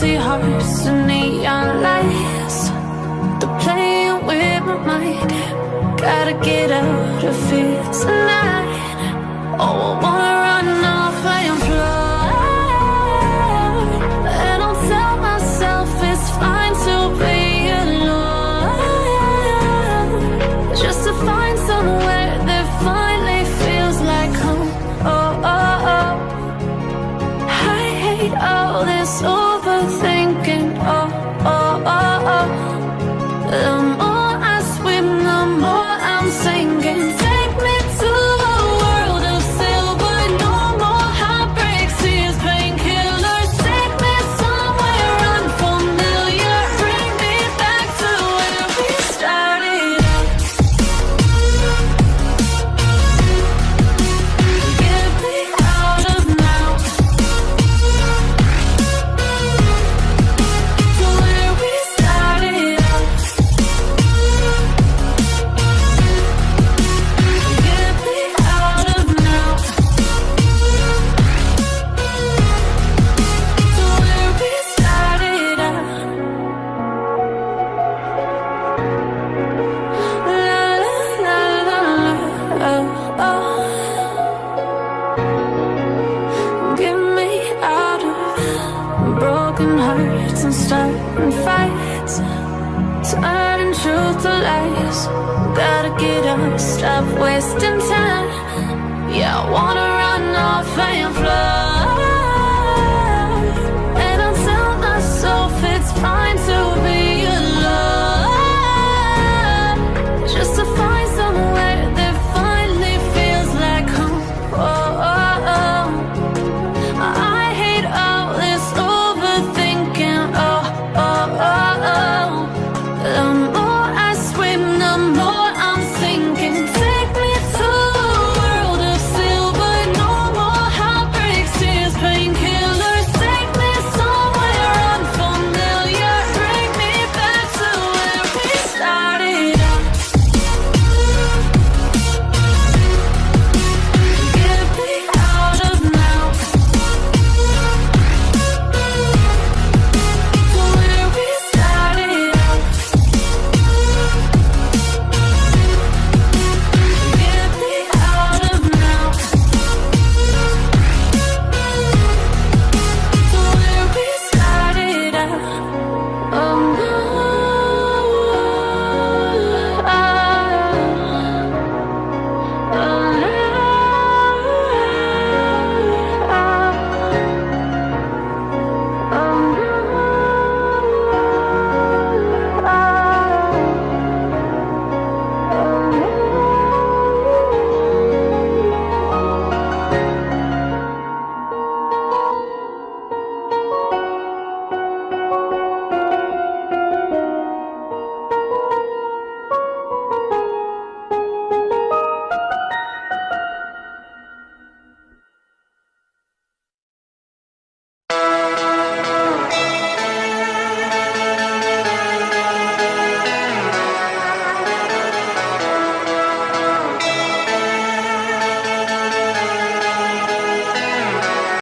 empty hearts and neon lights. They're playing with my mind. Gotta get out of here tonight. Oh, I wanna run away Gotta get up, stop wasting time. Yeah, I wanna run off and fly